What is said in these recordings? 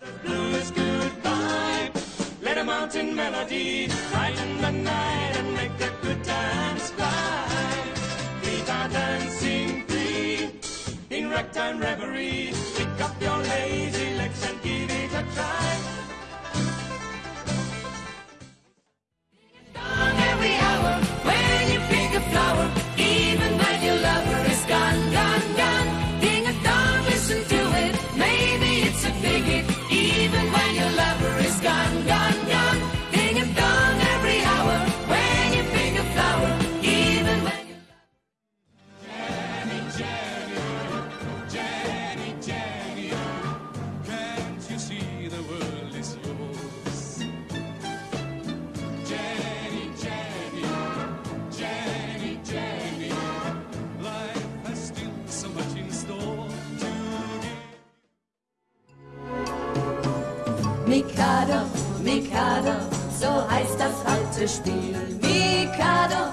the bluest goodbye. Let a mountain melody brighten the night. Mikado, Mikado, so heißt das alte Spiel. Mikado,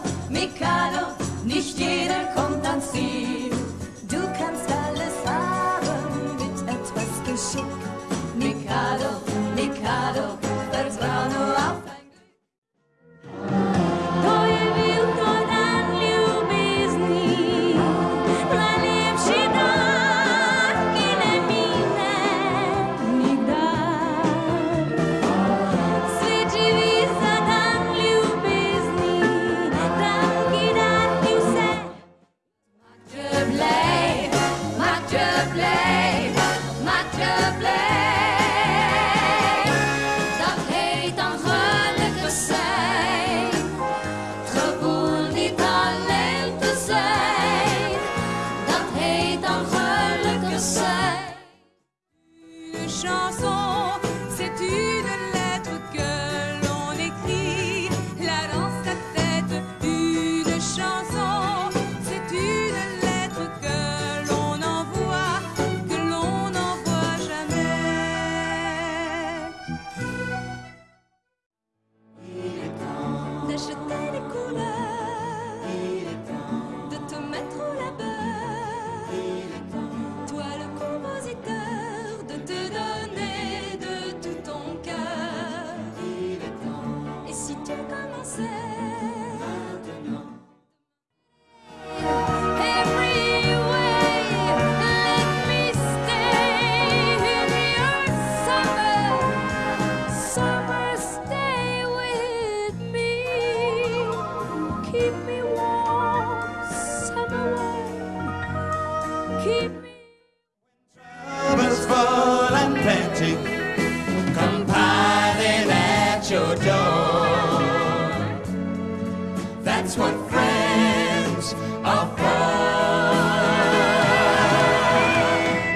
That's what friends are for.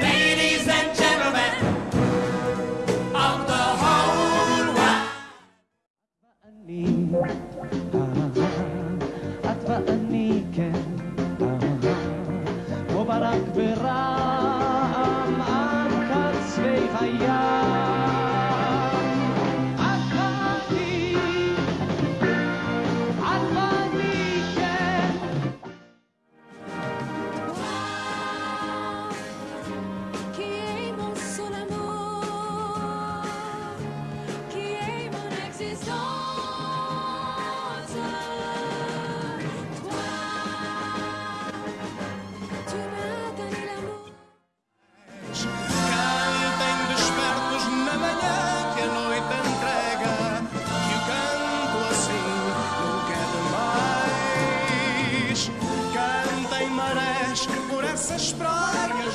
Ladies and gentlemen of the whole world. مبارك برام أنكر سبيخ أيام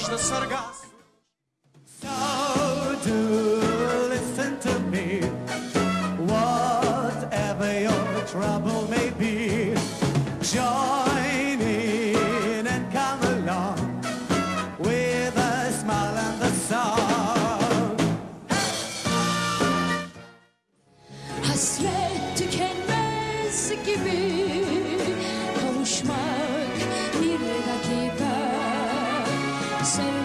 Krishna Sargas. So do listen to me, whatever your trouble may be. say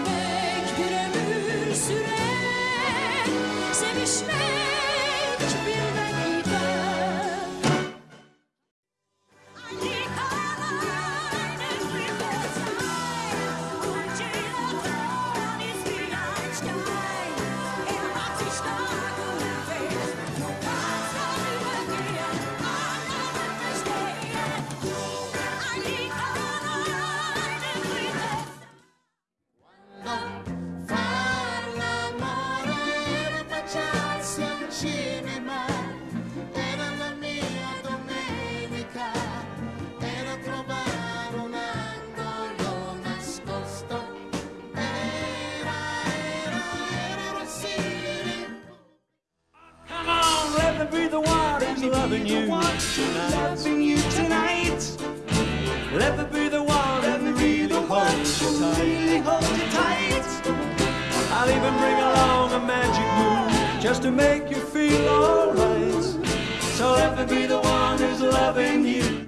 loving you tonight. Loving you tonight. Let me be the one and really hold you tight. Really hold you tight. I'll even bring along a magic moon just to make you feel alright. So let me be the one who's loving you.